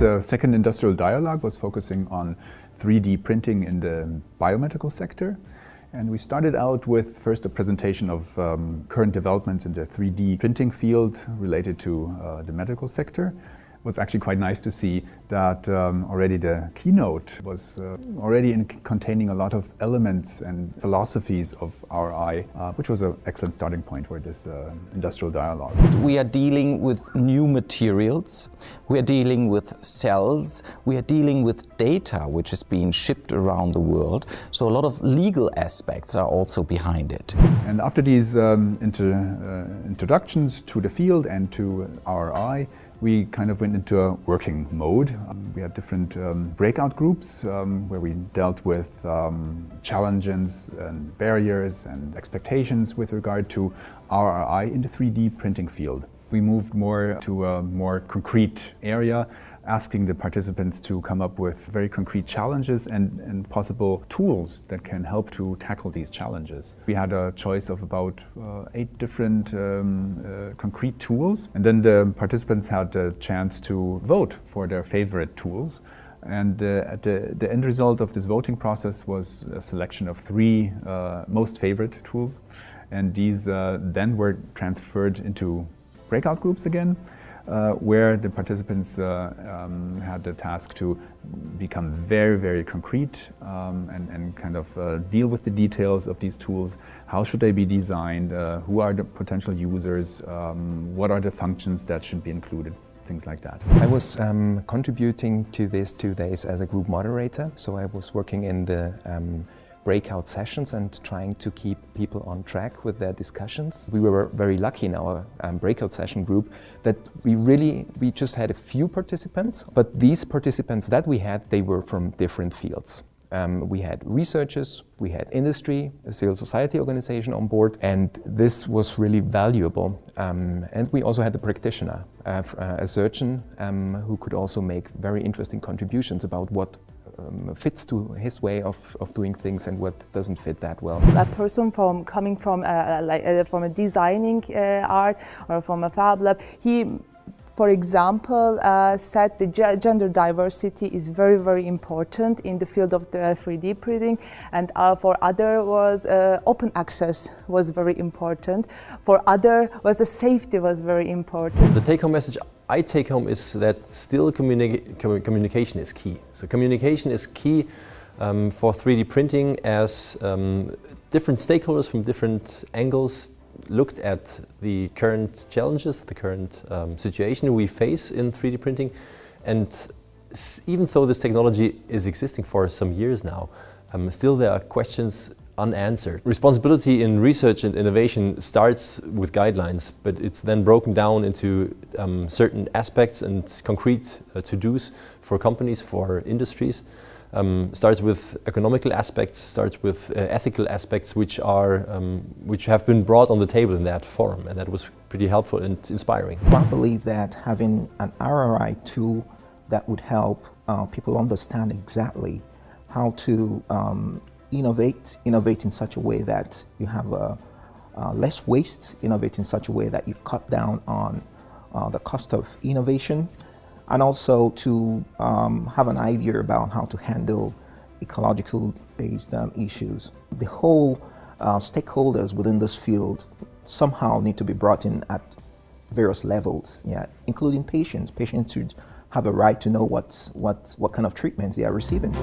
This uh, second industrial dialogue was focusing on 3D printing in the biomedical sector. And we started out with first a presentation of um, current developments in the 3D printing field related to uh, the medical sector was actually quite nice to see that um, already the keynote was uh, already in containing a lot of elements and philosophies of RI, uh, which was an excellent starting point for this uh, industrial dialogue. We are dealing with new materials, we are dealing with cells, we are dealing with data which is being shipped around the world, so a lot of legal aspects are also behind it. And after these um, inter, uh, introductions to the field and to RI, we kind of went into a working mode. Um, we had different um, breakout groups um, where we dealt with um, challenges and barriers and expectations with regard to RRI in the 3D printing field. We moved more to a more concrete area asking the participants to come up with very concrete challenges and, and possible tools that can help to tackle these challenges. We had a choice of about uh, eight different um, uh, concrete tools and then the participants had a chance to vote for their favorite tools. And uh, the, the, end result of this voting process was a selection of three uh, most favorite tools. And these uh, then were transferred into breakout groups again uh, where the participants uh, um, had the task to become very, very concrete um, and, and, kind of uh, deal with the details of these tools. How should they be designed? Uh, who are the potential users? Um, what are the functions that should be included? Things like that. I was um, contributing to these two days as a group moderator, so I was working in the um, breakout sessions and trying to keep people on track with their discussions. We were very lucky in our um, breakout session group that we really, we just had a few participants, but these participants that we had, they were from different fields. Um, we had researchers, we had industry, a civil society organization on board, and this was really valuable. Um, and we also had a practitioner, uh, a surgeon, um, who could also make very interesting contributions about what um, fits to his way of, of doing things and what doesn't fit that well. A person from coming from a, like, uh, from a designing uh, art or from a fab lab, he for example, uh, said the gender diversity is very, very important in the field of the 3D printing and uh, for other was uh, open access was very important. For other was the safety was very important. The take-home message I take home is that still communi communication is key. So communication is key um, for 3D printing as um, different stakeholders from different angles looked at the current challenges, the current um, situation we face in 3D printing and even though this technology is existing for some years now, um, still there are questions unanswered. Responsibility in research and innovation starts with guidelines, but it's then broken down into um, certain aspects and concrete uh, to-dos for companies, for industries. Um, starts with economical aspects, starts with uh, ethical aspects which are um, which have been brought on the table in that forum and that was pretty helpful and inspiring. I believe that having an RRI tool that would help uh, people understand exactly how to um, innovate, innovate in such a way that you have a, uh, less waste, innovate in such a way that you cut down on uh, the cost of innovation, and also to um, have an idea about how to handle ecological based um, issues. The whole uh, stakeholders within this field somehow need to be brought in at various levels, yeah, including patients. Patients should have a right to know what, what, what kind of treatments they are receiving.